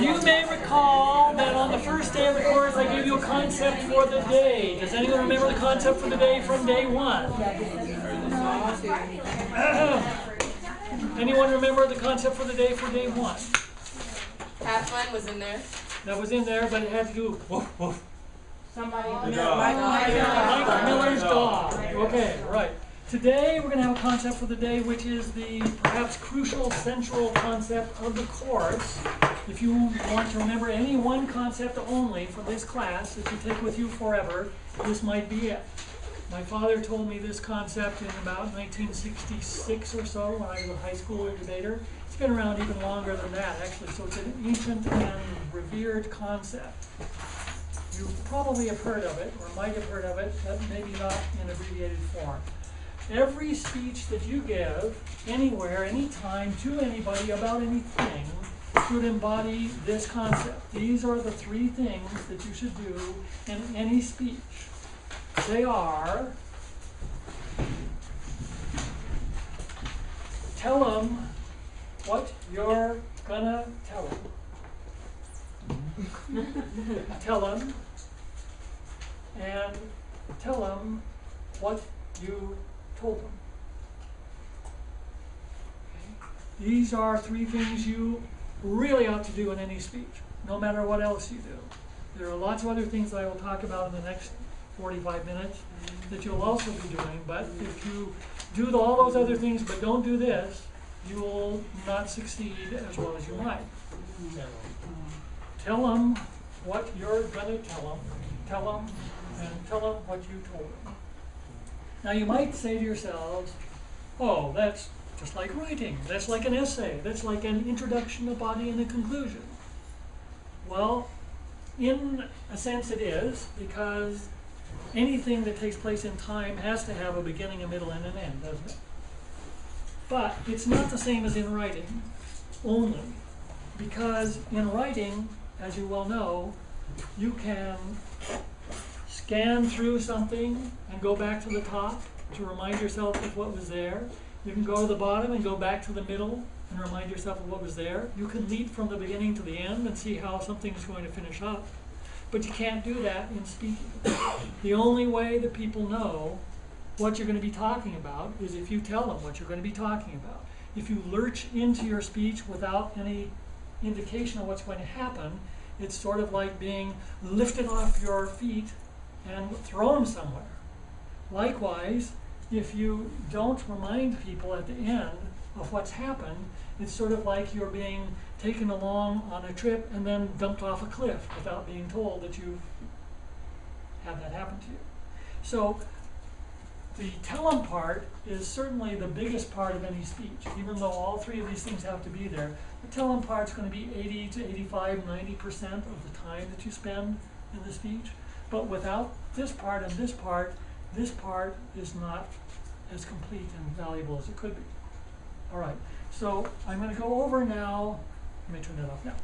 You may recall that on the first day of the course I gave you a concept for the day. Does anyone remember the concept for the day from day one? Anyone remember the concept for the day for day one? Have fun was in there. That was in there, but it had to do woof, woof. Somebody. Mike Miller's dog. Okay, right. Today we're going to have a concept for the day which is the perhaps crucial central concept of the course. If you want to remember any one concept only for this class that you take with you forever, this might be it. My father told me this concept in about 1966 or so when I was a high school debater. It's been around even longer than that actually, so it's an ancient and revered concept. You probably have heard of it, or might have heard of it, but maybe not in abbreviated form. Every speech that you give, anywhere, anytime, to anybody about anything, should embody this concept. These are the three things that you should do in any speech. They are, tell them what you're gonna tell them. tell them, and tell them what you told them. These are three things you really ought to do in any speech, no matter what else you do. There are lots of other things that I will talk about in the next 45 minutes that you'll also be doing, but if you do all those other things but don't do this, you will not succeed as well as you might. Tell them what you're going to tell them, tell them, and tell them what you told them. Now you might say to yourselves, oh, that's just like writing. That's like an essay. That's like an introduction, a body, and a conclusion. Well, in a sense it is, because anything that takes place in time has to have a beginning, a middle, and an end, doesn't it? But it's not the same as in writing only, because in writing, as you well know, you can scan through something and go back to the top to remind yourself of what was there. You can go to the bottom and go back to the middle and remind yourself of what was there. You can leap from the beginning to the end and see how something is going to finish up. But you can't do that in speaking. The only way that people know what you're going to be talking about is if you tell them what you're going to be talking about. If you lurch into your speech without any indication of what's going to happen, it's sort of like being lifted off your feet and throw them somewhere. Likewise, if you don't remind people at the end of what's happened, it's sort of like you're being taken along on a trip and then dumped off a cliff without being told that you've had that happen to you. So the tell them part is certainly the biggest part of any speech, even though all three of these things have to be there. The tell 'em part is going to be 80 to 85, 90% of the time that you spend in the speech. But without this part and this part, this part is not as complete and valuable as it could be. All right, so I'm going to go over now. Let me turn that off now.